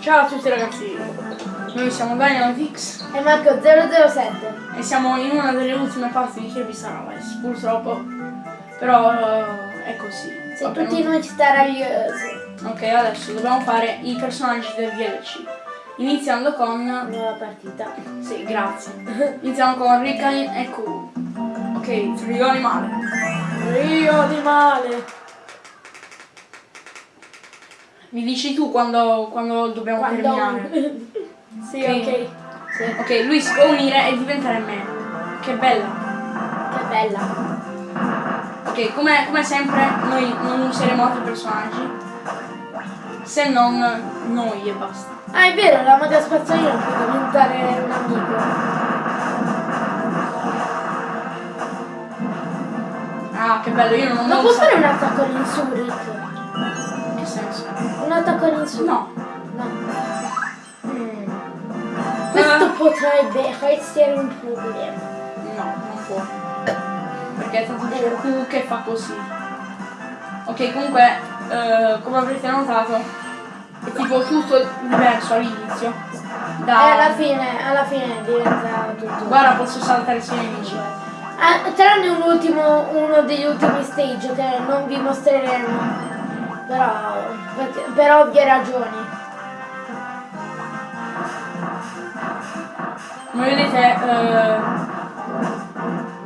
Ciao a tutti ragazzi, noi siamo Dynamix E Marco 007. e siamo in una delle ultime parti di Kirby Sunrise, purtroppo, però eh, è così. Se Vabbè, tutti non- noi staragliosi. Ok, adesso dobbiamo fare i personaggi del DLC, iniziando con... Nuova partita. Sì, grazie. Iniziamo con Rikain e Q. Ok, trio animale. Rio animale. Mi dici tu quando, quando dobbiamo terminare. sì, Ok. ok. Sì. Ok, lui si può unire e diventare me. Che bella. Che bella. Ok, come, come sempre noi non useremo altri personaggi se non noi e basta. Ah, è vero, la magia spazzolina può diventare un amico. Ah, che bello, io non ho Ma mai può fare un attacco all'insurrit? In che senso? Un attacco all'insurrit? No. No. Mm. Questo Eh. potrebbe essere un problema. No, non può. Perché è tanto c'è Q che fa così. Ok, comunque, eh, come avrete notato, è tipo tutto diverso all'inizio. E Da... alla fine, alla fine diventa tutto. Guarda, posso saltare sui nemici. Ah, tranne un ultimo, uno degli ultimi stage che non vi mostreremo. Però, per ovvie ragioni. Come vedete, eh,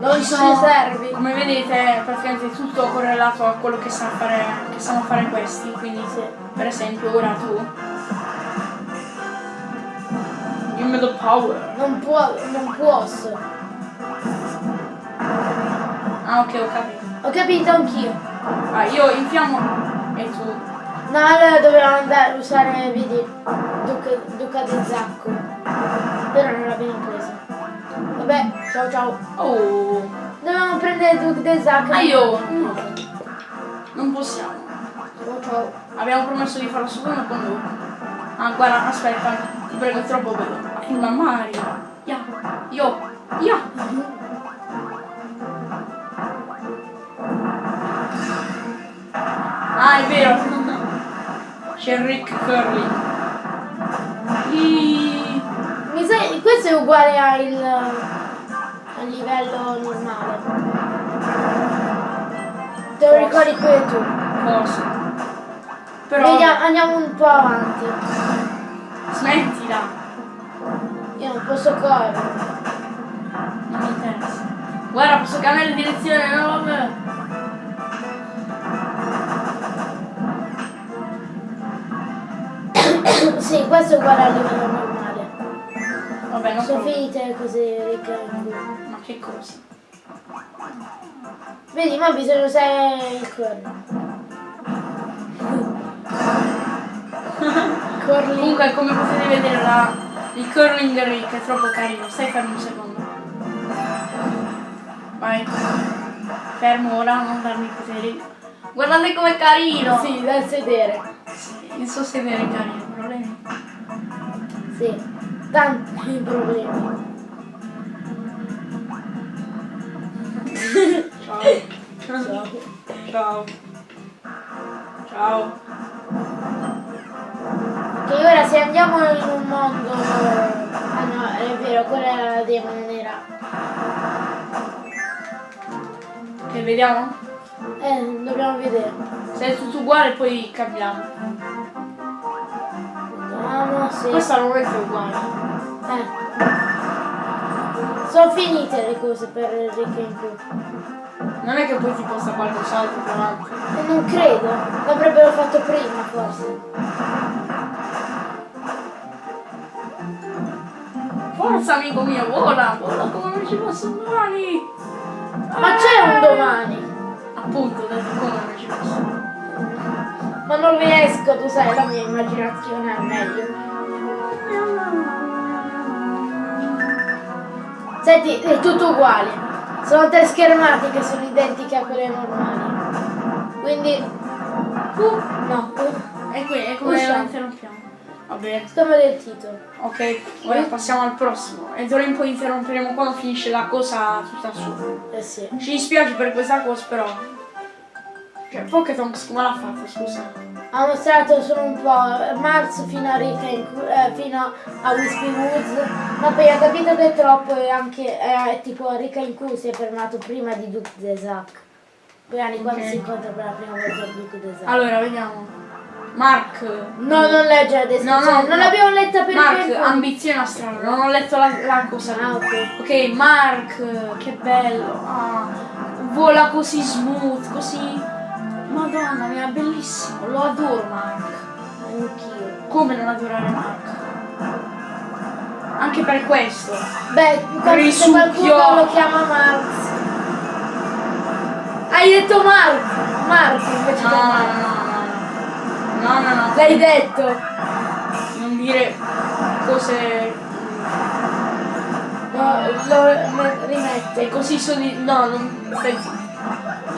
Non ci sono- servi. Come vedete praticamente tutto correlato a quello che sanno fare, che sanno fare questi, quindi Sì. per esempio ora tu. Give me the power. Non può, non posso. Ah ok ho capito. Ho capito anch'io. Ah io infiammo e tu. No, allora dovevamo andare a usare, vedi, Duca, Duca del Zacco. Però non l'abbiamo preso. Vabbè, ciao ciao. Oh! Dovevamo prendere Duca del Zacco. Ah io! No. Non possiamo. Ciao ciao. Abbiamo promesso di farlo solo con lui. Ah guarda, aspetta, ti prego è troppo bello. Arriva Mario. Ya, io, ya. Ah è vero. C'è Rick Curly. I- Mi sa, questo è uguale al, al livello normale. Te lo ricordi pure tu. Forse. Però. Vediamo, andiamo un po' avanti. Smettila. Io non posso correre. Non mi interessa. Guarda, posso cambiare direzione, no? Sì, questo è uguale al livello normale. Vabbè, non Sono so. finite cose ricche. Ma che cosa? Vedi, ma bisogna usare il corno. Comunque, come potete vedere, la, il curling Rick è troppo carino. Stai fermo un secondo. Vai. Fermo ora, non darmi i poteri. Guardate com'è carino! Sì, da sedere. Il suo sedere è carino, problemi. Sì. Tanti problemi. Ciao. Ciao. Ciao. Ciao. Che ora se andiamo in un mondo. Ah no, è vero, quella era la demo, non era. Che vediamo? Eh, dobbiamo vedere. Se è tutto uguale poi cambiamo. Vediamo se. Questa non è uguale. Eh. Sono finite le cose per Rick in più. Non è che poi ti possa qualcos'altro tra l'altro. E non credo. L'avrebbero fatto prima forse. Forza amico mio, vola, vola come non ci posso domani! Ma c'è un domani! Appunto, detto come non ci posso. Ma non riesco, tu sai, la mia immaginazione è meglio. Senti, è tutto uguale. Sono tre schermate che sono identiche a quelle normali. Quindi. Uh, no, uh, E qui è come Usciamo. la interrompiamo. Va bene. stiamo del titolo. Ok, ora passiamo al prossimo. E d'ora in poi interromperemo quando finisce la cosa tutta su. Eh sì. Ci dispiace per questa cosa però. Cioè, Pokétonx come l'ha fatta, scusa? ha mostrato solo un po' Mars fino a Rick Cu- eh, fino a Wispy Woods, ma poi ha capito che è troppo e anche eh, tipo Rick in Q si è fermato prima di Duke Desac. Poi anni quando Ok. si incontra per la prima volta Duke Desac. Allora, vediamo. Mark. No, non legge la descrizione, No, no, non no. l'abbiamo letta per Mark, tempo. ambizione astrale, non ho letto la, la cosa. Ah, ok. Ok, Mark, che bello. Ah, vola così smooth, così. Madonna mia, bellissimo. Lo adoro Mark. Anch'io. Come non adorare Mark? Anche per questo. Beh, quando se qualcuno lo chiama Marx. Hai detto Marx! Marx invece No, no, no, no, no. No, no, no. L'hai detto! Non dire cose. No, lo me- rimetto. E così sono di. No, non.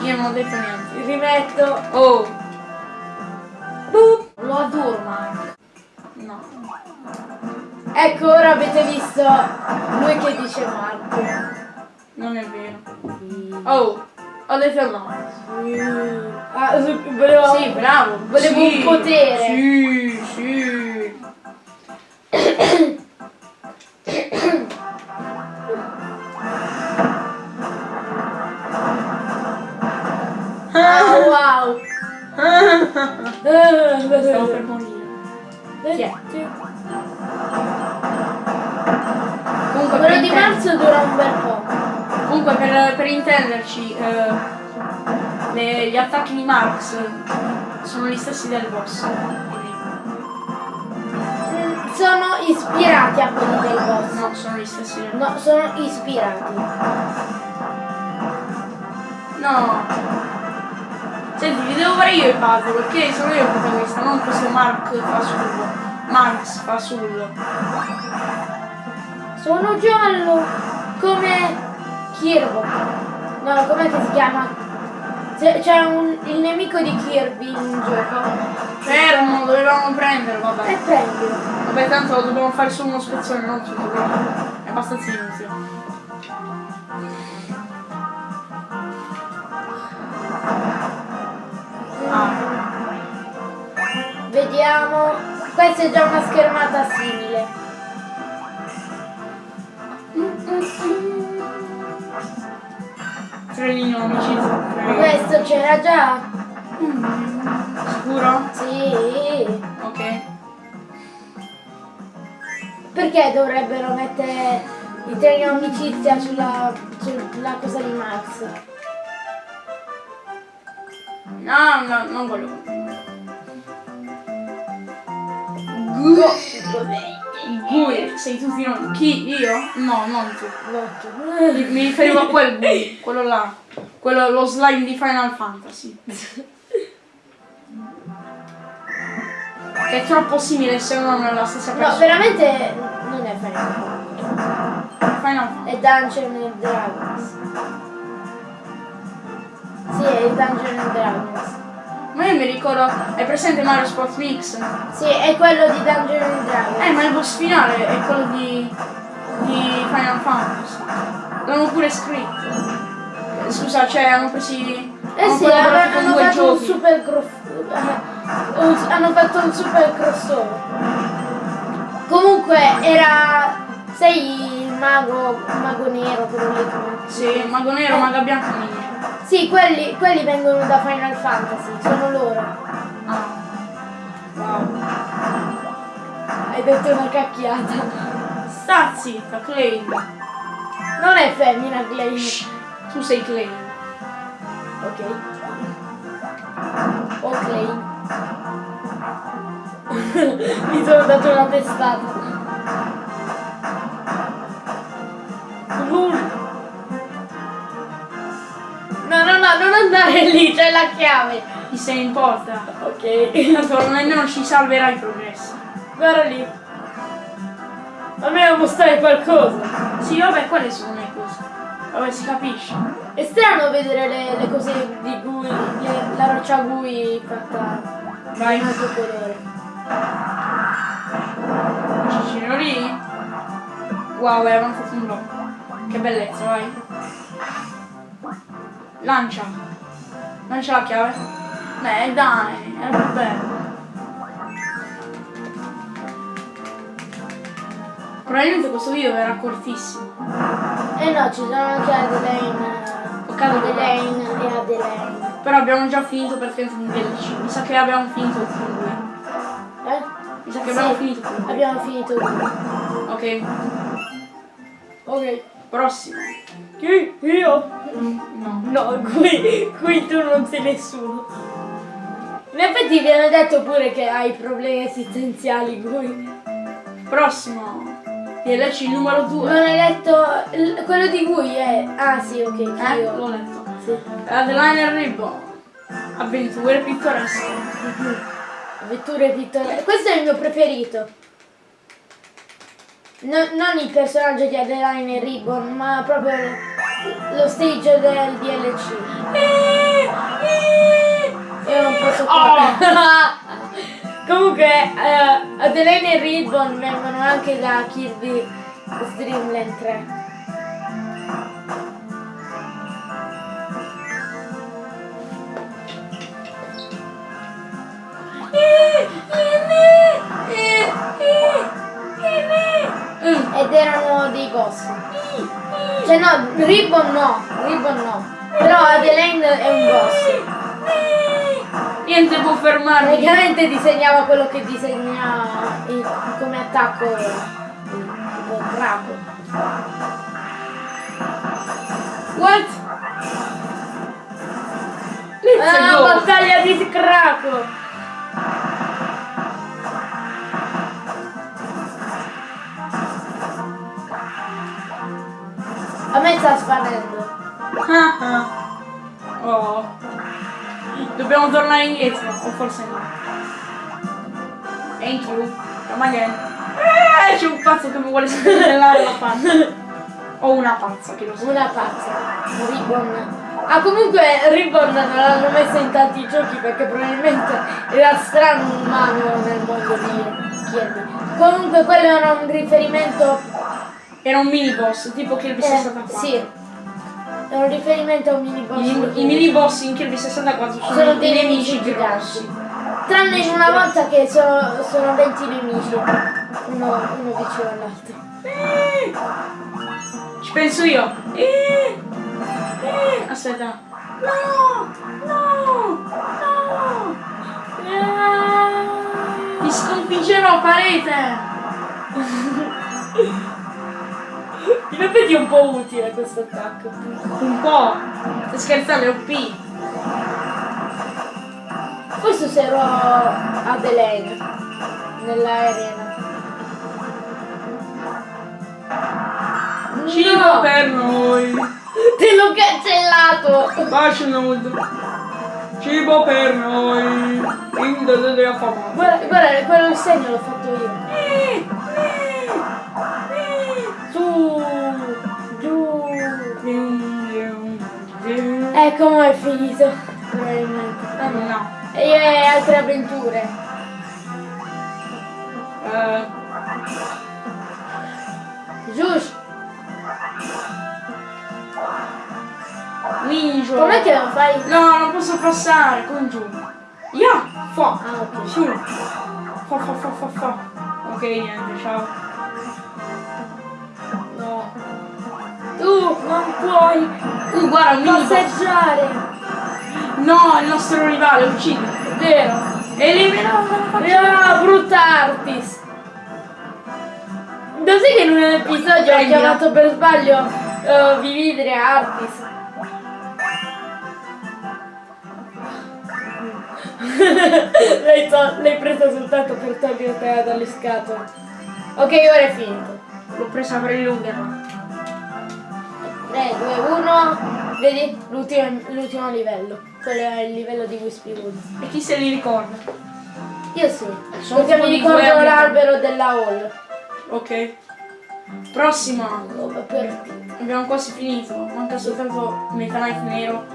Io non ho detto niente. Rimetto. Oh, Boop. lo adoro Mark. No. Ecco, ora avete visto lui che dice Marco. Non è vero. Oh, ho detto no. Ah, su- volevo... Sì, bravo. Volevo Sì, un potere. Sì, sì. Intenderci, eh, le- gli attacchi di Marx sono gli stessi del boss. Sono ispirati a quelli del boss. no, sono gli stessi del No, sono ispirati. No. Senti, vi devo fare io il puzzle, perché sono io il protagonista, non questo Mark fa sul. Marx fa sul. Sono giallo come Kirby. No, com'è che si chiama? C'è un, il nemico di Kirby in un gioco. Fermo, dovevamo prenderlo, E vabbè. prendilo. Vabbè, tanto dobbiamo fare solo uno spezzone, non tutto, quindi è abbastanza inutile. Ah, Vediamo. Questa è già una schermata simile. Trenino amicizia. Questo c'era già? Sicuro? Sì. Ok. Perché dovrebbero mettere i treni amicizia sulla, sulla cosa di Max? No, no, non voglio. Gui, sei tu fino. Chi? Io? No, non tu. Mi, riferivo a quel Gui, quello là. Quello, lo slime di Final Fantasy. Che è troppo simile se non è la stessa No, persona. veramente non è Final Fantasy. Final Fantasy. È Dungeon and Dragons. Sì, è Dungeon and Dragons. Ma io mi ricordo. Hai presente Mario Sports Mix? Sì, è quello di Dungeon and Dragons. Eh, ma il boss finale è quello di. di Final Fantasy. L'hanno pure scritto. Scusa, cioè hanno presi. Eh hanno sì, hanno, hanno fatto un giochi. super eh, un- hanno fatto un super crossover. Comunque era sei il mago, mago nero, quello lì. Sì, mago nero, Eh. maga bianca nero. Sì, quelli, quelli vengono da Final Fantasy, sono loro. Ah. Wow. Hai detto una cacchiata. Sta zitta, Clay. Non è femmina, Clay. Tu sei Clay. Ok. O Clay. Mi sono dato una testata. No, non andare lì, c'è la chiave. Chi se ne importa? Ok. Tanto nemmeno ci salverà i progressi. Guarda lì. Almeno mostrare qualcosa. Sì, vabbè, quelle sono le cose. Vabbè, si capisce. È strano vedere le, le cose di Gui, le- la roccia Gui fatta Vai. in un altro colore. Cicino lì. Wow, avevamo fatto un blocco. Che bellezza, vai. Lancia. Lancia la chiave. Beh, dai, è bello. Probabilmente questo video verrà cortissimo. Eh no, ci sono anche Adelaine. Eh, ok, Adelaine e Adelaine. Però abbiamo già finito perché è un 12. Mi sa che abbiamo finito il film. Eh? Mi sa che sì, abbiamo finito. il Abbiamo finito. Ok. Ok. Prossimo. Chi? Io? No. No, qui, qui tu non sei nessuno. In effetti viene detto pure che hai problemi esistenziali qui. Prossimo. DLC numero 2. Non hai letto il- quello di cui è. Ah sì, ok, Eh, io. l'ho letto. Sì. Adeline e Ribbon. Avventure pittoresche. Avventure pittoresche. Questo è il mio preferito. No- non il personaggio di Adeline e Ribbon, ma proprio lo stage del DLC. Io non posso Comunque, eh, Adeline e Ribbon vengono anche da Kirby Dreamland 3. Mm. Ed erano dei boss. Cioè no, Ribbon no, Ribbon no. Però Adeline è un boss. Niente può fermarmi. Praticamente disegnava quello che disegna il- come attacco il- tipo Draco. What? Let's Ah, battaglia di Draco! Sta sparendo. Ah. Oh. Dobbiamo tornare indietro, o forse no. Thank you. Come again. Eh, c'è un pazzo che mi vuole spennellare la faccia. O una pazza che lo sa. Una pazza. Ribbon. Ah comunque Ribbon non l'hanno messo in tanti giochi perché probabilmente era strano un umano nel mondo di Kirby. Comunque quello era un riferimento. Era un mini boss, tipo Kirby Eh, 64. sì. È un riferimento a un mini boss. I, I mini boss in Kirby 64 sono, sono dei nemici grossi. Tranne in una volta che sono, sono 20 nemici. Uno, uno vicino all'altro. Ci penso io. Eh, eh, aspetta. No! No! No! Ti sconfiggerò, parete! In effetti è un po' utile questo attacco. Un po'. Stai scherzando, è OP. Forse userò Adelaide nella arena. Cibo No! per noi. Te l'ho cancellato! Bacio nudo. Cibo per noi. Guarda, guarda, quello il segno l'ho fatto io. Ecco come è finito. Probabilmente. Ah no. No. E altre avventure. Eh, Giusto. ninja. Com'è che lo fai? No, non posso passare, con giù. Ya, fa. Ah, ok. Su. Fa, fa, fa, fa, fa. Ok, niente, ciao. Tu non puoi Uh, guarda, passeggiare. No, il nostro rivale, uccide. Vero. Eliminato Ah, brutta Artis. Lo sai che in un episodio ho Prendila. chiamato per sbaglio uh, Vividre Artis? L'hai presa soltanto per togliertela dalle scatole. Ok, ora è finito. L'ho presa per illuderla. 3, 2, 1. Vedi? L'ultimo, livello. Quello è il livello di Wispy Woods. E chi se li ricorda? Io sì. Sono Perché tipo mi ricordo l'albero della Hall. Ok. Prossima. Per Abbiamo quasi finito. Manca soltanto Meta Knight nero.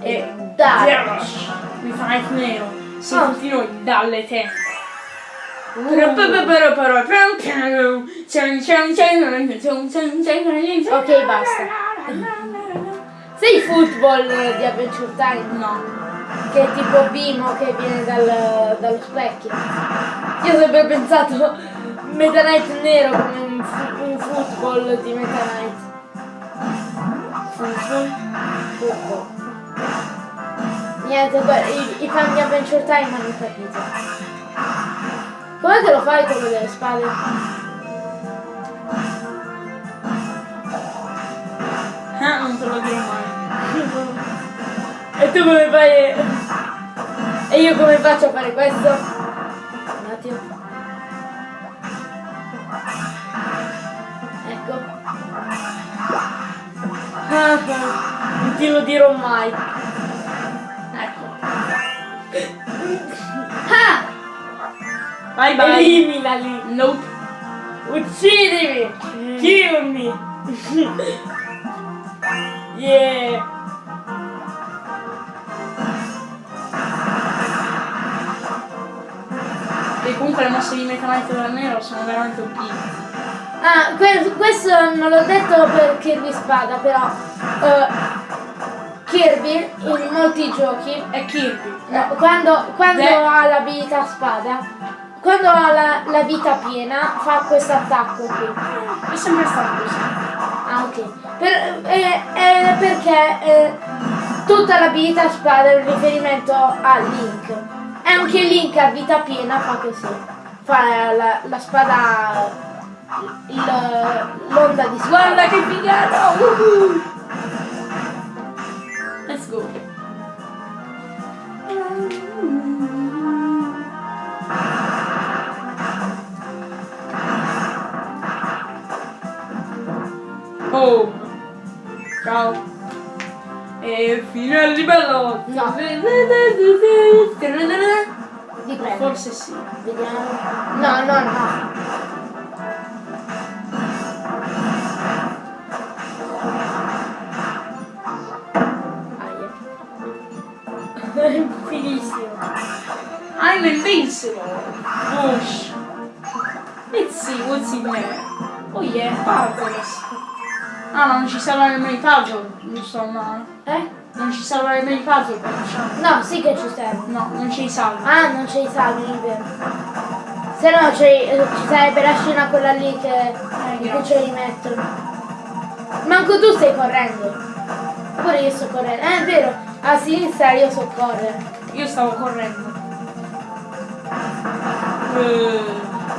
E Dai. Zerash. Meta Knight nero. Siamo Ah. tutti noi dalle te. Ok, basta. Sei football di Adventure Time? No. Che è tipo Bimo che viene dal- dallo specchio. Io ho sempre pensato, Meta Knight nero come un, un football di Meta Knight. Football. Niente, i, i fan di Adventure Time hanno capito. Com'è che lo fai quello delle spade? Eh, non te lo dirò mai. E tu come fai? E io come faccio a fare questo? Un attimo. Ecco. Ah, ah, Non te lo dirò mai. Ecco. Ah! Bye bye. Eliminali. Nope. Uccidimi. Kill me. Yeah. E comunque le mosse di Meta Knight della Nero sono veramente OP. Ah, que- questo non l'ho detto per Kirby Spada, però eh, Kirby in molti giochi, È Kirby. no, quando, quando ha l'abilità spada, quando ha la, la vita piena fa questo attacco qui. È sempre stato così. Ok. Per- eh, eh, perché eh, tutta l'abilità spada è un riferimento a Link. E anche Link a vita piena fa così. Fa la, la spada l'onda di spada. Guarda che figata! Woohoo! Let's go. Oh! Ciao! E fine al livello! No. Dipende. Forse sì. Vediamo. No, no, no. Finissimo. I'm invincible! Whoosh! Let's see what's in there. Oh yeah, puzzles! Ah, ma non ci servono nemmeno i puzzle, giusto? No. Eh? Non ci servono nemmeno i puzzle per. No, sì che ci serve. No, non ci salva. Ah, non c'è i salvi, è vero. Se no eh, ci sarebbe la scena quella lì che, in cui ce li mettono. Manco tu stai correndo. Pure io sto correndo. Eh, è vero, a sinistra io so correre. Io stavo correndo. Eh,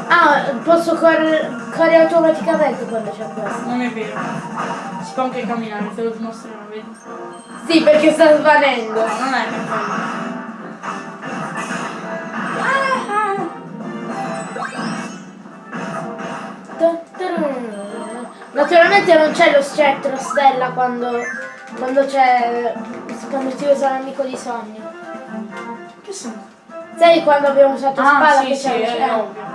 Ah, posso correre, correre automaticamente quando c'è questo. non è vero. Si può anche camminare, te lo dimostrerò, vedi? Sì, perché sta svanendo. No, non è per quello. Naturalmente non c'è lo scettro stella quando, quando c'è quando ti usa l'amico di sogno. Che senso? Sai quando abbiamo usato Ah, spada sì, che sì, c'è lo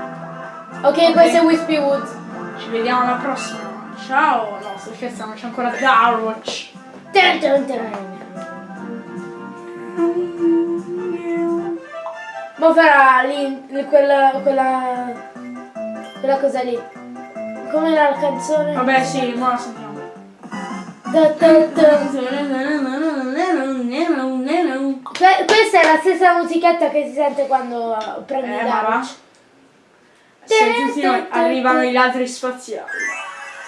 ovvio. Ok, questo è Wispy Woods. Ci vediamo alla prossima. Ciao! No, sto scherzando, c'è ancora dun. Ma farà lì quella, quella, quella cosa lì. Come era la canzone? Vabbè, sì, ora la sentiamo. Questa è la stessa musichetta che si sente quando prendi Eh, ma va. Garage. Se tutti noi arrivano i ladri spaziali.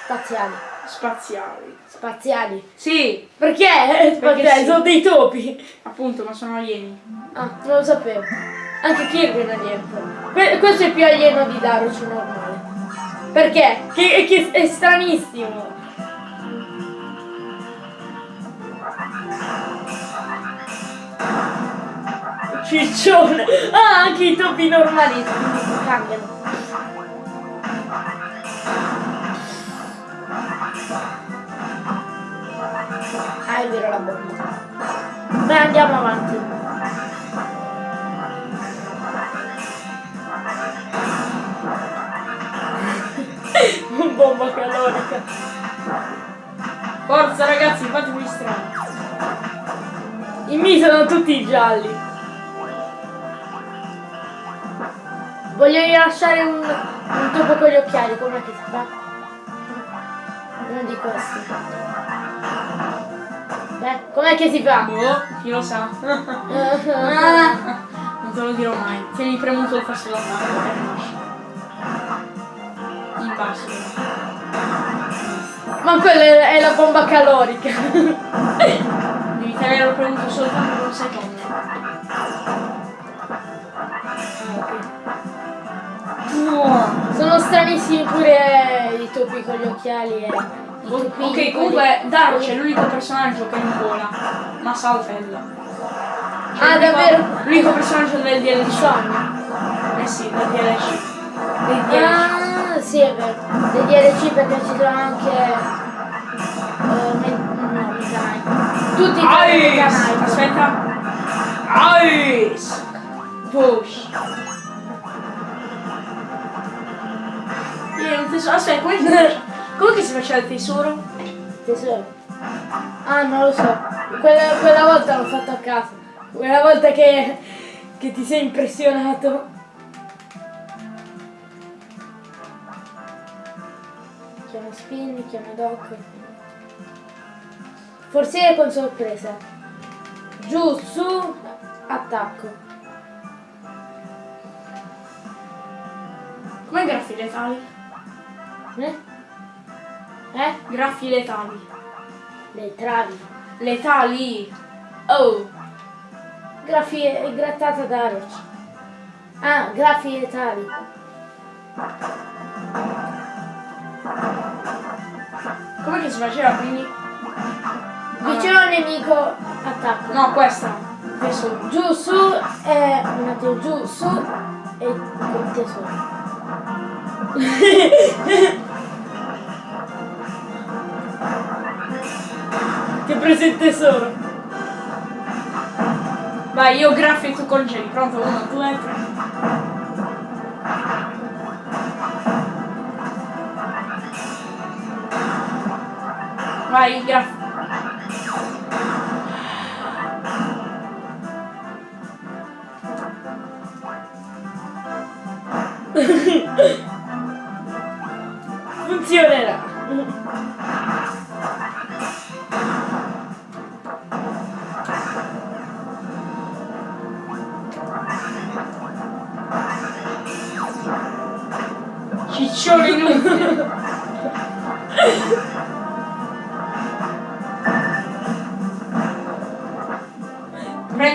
Spaziali. Spaziali. Spaziali. Sì, Perché? Perché Spaziali, sì. sono dei topi. appunto, ma sono alieni. Ah, non lo sapevo. Anche Kirby è un alieno. Que- questo è più alieno di Daruch normale. Perché? Che, che è stranissimo. Ciccione. Ah, anche i topi normali cambiano. Ah, è vero la bomba. Beh, andiamo avanti. bomba calorica. Forza ragazzi, fatevi strano. I miei sono tutti gialli. Voglio rilasciare un, un topo con gli occhiali, com'è che si fa? Di questi. Beh, com'è che si fa? Boh, chi lo sa. non te lo dirò mai. Tieni premuto il tasto da mano. in basso. Ma quella è la bomba calorica. Devi tenerlo premuto soltanto per un secondo. Sono stranissimi pure i topi con gli occhiali e Ok, comunque Dark è l'unico personaggio che non vola, ma saltella. Cioè, Ah, davvero? L'unico personaggio del DLC. Sogno. Eh sì, del DLC. Del DLC. Ah, sì, è vero. Dei DLC perché ci sono anche. eh, me- no, Mega Knight. Tutti i! Knight. Aspetta. Ice! Push. Tesoro. Aspetta, faceva? Come che si faceva il tesoro? Tesoro. Ah, non lo so. Quella, quella volta l'ho fatto a caso. Quella volta che, che ti sei impressionato. Chiama spin, chiama doc. Forse con sorpresa. Giù, su, attacco. Come graffi letali? Eh? Eh? Graffi letali. Le travi. Letali! Oh! Graffi è grattata da roccia. Ah, graffi letali. Come che si faceva quindi? Vicino al nemico attacco. No, questa. Tesoro. Giù, su, e un attimo, giù, su e il tesoro. Ho preso il tesoro. Vai, io graffi e tu congeli. Pronto? Uno, due, tre. Vai, graffi.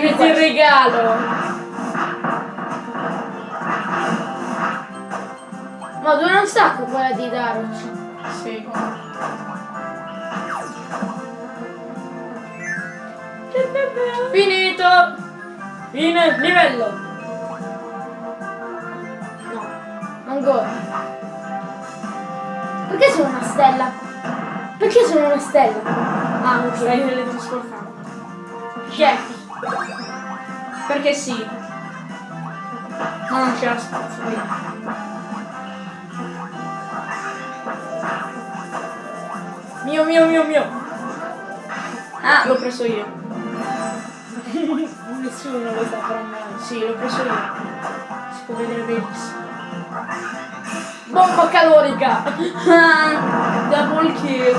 Prendi Ti regalo. Ma dura un sacco quella di Daroc. Sì, come- Finito! Fine livello! No, ancora. Perché sono una stella? Perché sono una stella? Ah, Stai ok. teletrasportando. Chi è? Perché sì. Ma non c'era spazio. quindi. Mio, mio, mio, mio. Ah, l'ho preso io. Nessuno lo saprà mai. Sì, l'ho preso io. Si può vedere benissimo. Bomba calorica! Ah, double kill.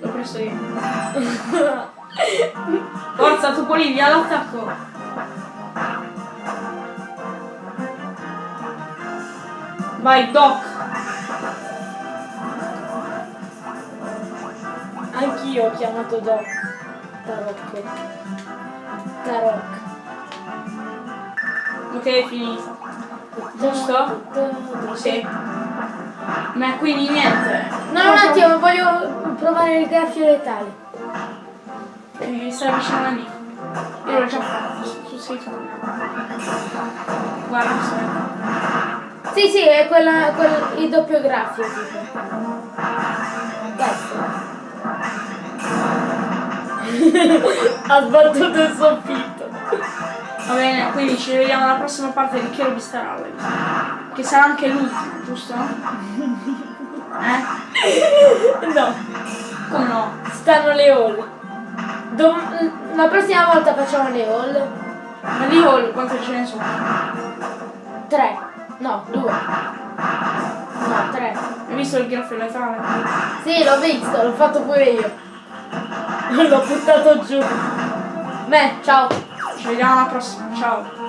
L'ho preso io. Forza, tu Polivia, all'attacco. Vai, Doc. Anch'io ho chiamato Doc. Tarocco. Tarok. Ok, è finito. Giusto? Sì. Ma quindi niente. No, un attimo, voglio provare il graffio letale. Eh, stai vicino all'amico. Io l'ho già fatto, tu sei tu. Guarda, aspetta. Sì, sì, è quella, quel, il doppio graffio. Questo. ha sbattuto il soffitto. Va bene, quindi ci vediamo alla prossima parte di Chierobi Star Allies. Che sarà anche l'ultima, giusto? Eh? No, Come no? stanno le hall. Dom- la prossima volta facciamo le hall. Ma di Hall quante ce ne sono? Tre. No, due. No, tre. Hai visto il graffio letale? Sì, l'ho visto, l'ho fatto pure io. L'ho buttato giù. Beh, ciao. Ci vediamo alla prossima, ciao.